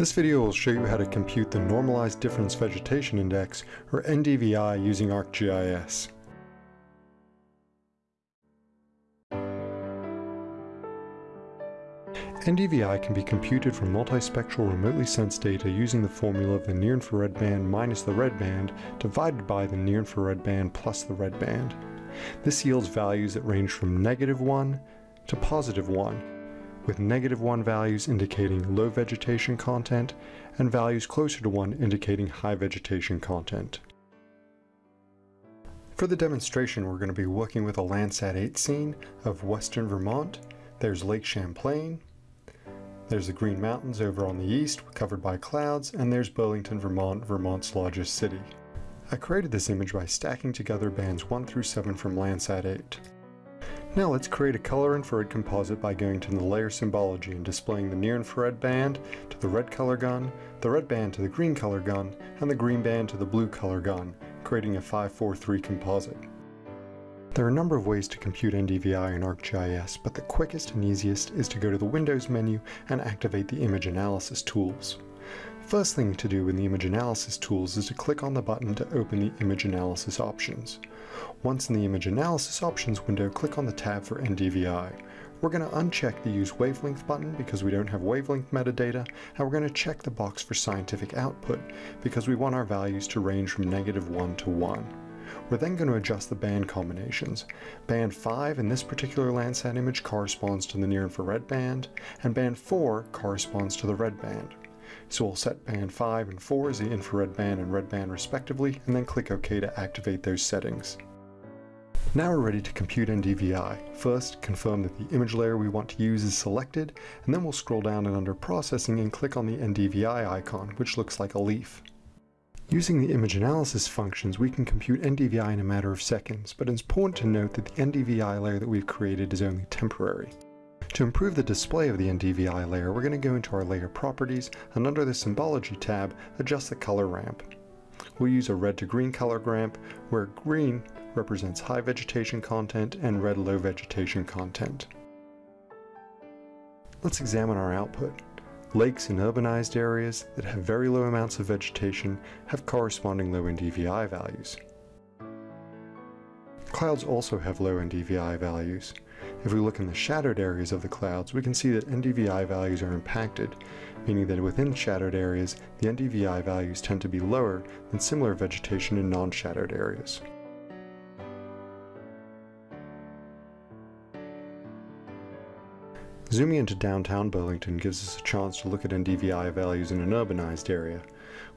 This video will show you how to compute the Normalized Difference Vegetation Index, or NDVI, using ArcGIS. NDVI can be computed from multispectral remotely sensed data using the formula of the near-infrared band minus the red band divided by the near-infrared band plus the red band. This yields values that range from negative 1 to positive 1, with negative 1 values indicating low vegetation content and values closer to 1 indicating high vegetation content. For the demonstration we're going to be working with a Landsat 8 scene of western Vermont. There's Lake Champlain, there's the Green Mountains over on the east covered by clouds, and there's Burlington, Vermont, Vermont's largest city. I created this image by stacking together bands 1 through 7 from Landsat 8. Now let's create a color infrared composite by going to the layer symbology and displaying the near infrared band to the red color gun, the red band to the green color gun, and the green band to the blue color gun, creating a 543 composite. There are a number of ways to compute NDVI in ArcGIS, but the quickest and easiest is to go to the Windows menu and activate the image analysis tools. First thing to do in the image analysis tools is to click on the button to open the image analysis options. Once in the image analysis options window, click on the tab for NDVI. We're going to uncheck the use wavelength button because we don't have wavelength metadata, and we're going to check the box for scientific output because we want our values to range from negative 1 to 1. We're then going to adjust the band combinations. Band 5 in this particular Landsat image corresponds to the near infrared band, and band 4 corresponds to the red band. So we'll set band 5 and 4 as the infrared band and red band respectively, and then click OK to activate those settings. Now we're ready to compute NDVI. First, confirm that the image layer we want to use is selected, and then we'll scroll down and under Processing and click on the NDVI icon, which looks like a leaf. Using the image analysis functions, we can compute NDVI in a matter of seconds, but it's important to note that the NDVI layer that we've created is only temporary. To improve the display of the NDVI layer, we're going to go into our layer properties and under the symbology tab, adjust the color ramp. We'll use a red to green color ramp where green represents high vegetation content and red low vegetation content. Let's examine our output. Lakes in urbanized areas that have very low amounts of vegetation have corresponding low NDVI values. Clouds also have low NDVI values. If we look in the shadowed areas of the clouds, we can see that NDVI values are impacted, meaning that within shadowed areas, the NDVI values tend to be lower than similar vegetation in non-shadowed areas. Zooming into downtown Burlington gives us a chance to look at NDVI values in an urbanized area.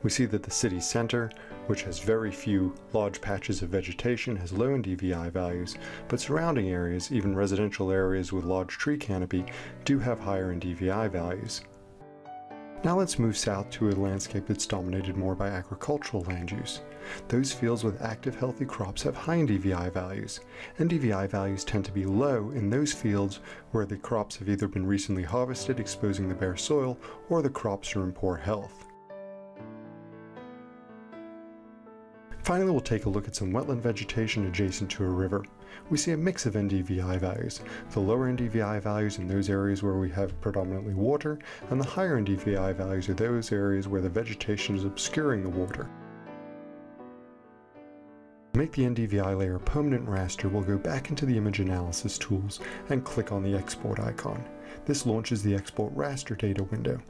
We see that the city center, which has very few large patches of vegetation, has low NDVI values, but surrounding areas, even residential areas with large tree canopy, do have higher NDVI values. Now let's move south to a landscape that's dominated more by agricultural land use. Those fields with active healthy crops have high NDVI values. NDVI values tend to be low in those fields where the crops have either been recently harvested exposing the bare soil or the crops are in poor health. Finally, we'll take a look at some wetland vegetation adjacent to a river. We see a mix of NDVI values. The lower NDVI values in those areas where we have predominantly water, and the higher NDVI values are those areas where the vegetation is obscuring the water. To make the NDVI layer a permanent raster, we'll go back into the image analysis tools and click on the export icon. This launches the export raster data window.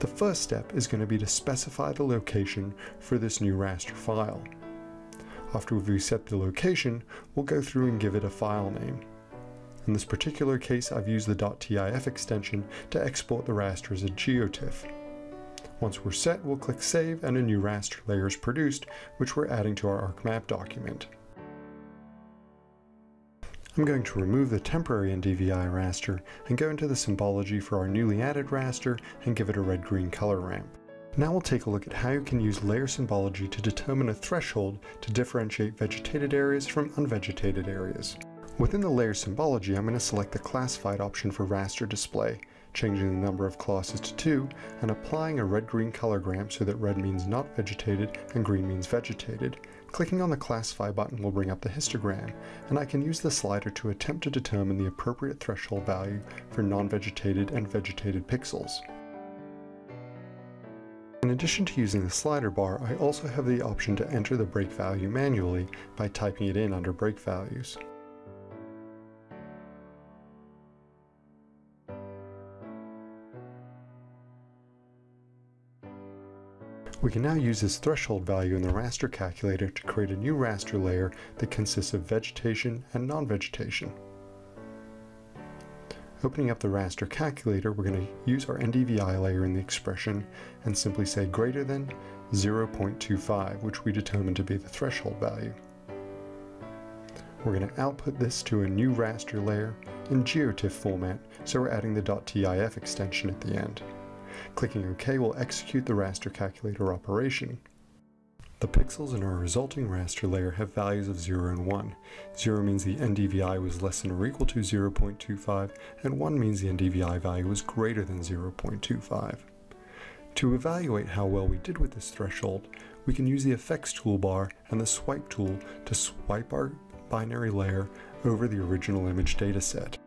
The first step is going to be to specify the location for this new raster file. After we've reset the location, we'll go through and give it a file name. In this particular case, I've used the .tif extension to export the raster as a GeoTIFF. Once we're set, we'll click Save and a new raster layer is produced, which we're adding to our ArcMap document. I'm going to remove the temporary NDVI raster and go into the symbology for our newly added raster and give it a red-green color ramp. Now we'll take a look at how you can use layer symbology to determine a threshold to differentiate vegetated areas from unvegetated areas. Within the layer symbology, I'm going to select the classified option for raster display, changing the number of classes to 2, and applying a red-green color ramp so that red means not vegetated and green means vegetated. Clicking on the classify button will bring up the histogram, and I can use the slider to attempt to determine the appropriate threshold value for non-vegetated and vegetated pixels. Addition to using the slider bar, I also have the option to enter the break value manually by typing it in under break values. We can now use this threshold value in the raster calculator to create a new raster layer that consists of vegetation and non-vegetation. Opening up the raster calculator, we're going to use our NDVI layer in the expression and simply say greater than 0.25, which we determined to be the threshold value. We're going to output this to a new raster layer in GeoTIFF format, so we're adding the .tif extension at the end. Clicking OK will execute the raster calculator operation. The pixels in our resulting raster layer have values of 0 and 1. 0 means the NDVI was less than or equal to 0.25, and 1 means the NDVI value was greater than 0.25. To evaluate how well we did with this threshold, we can use the effects toolbar and the swipe tool to swipe our binary layer over the original image dataset.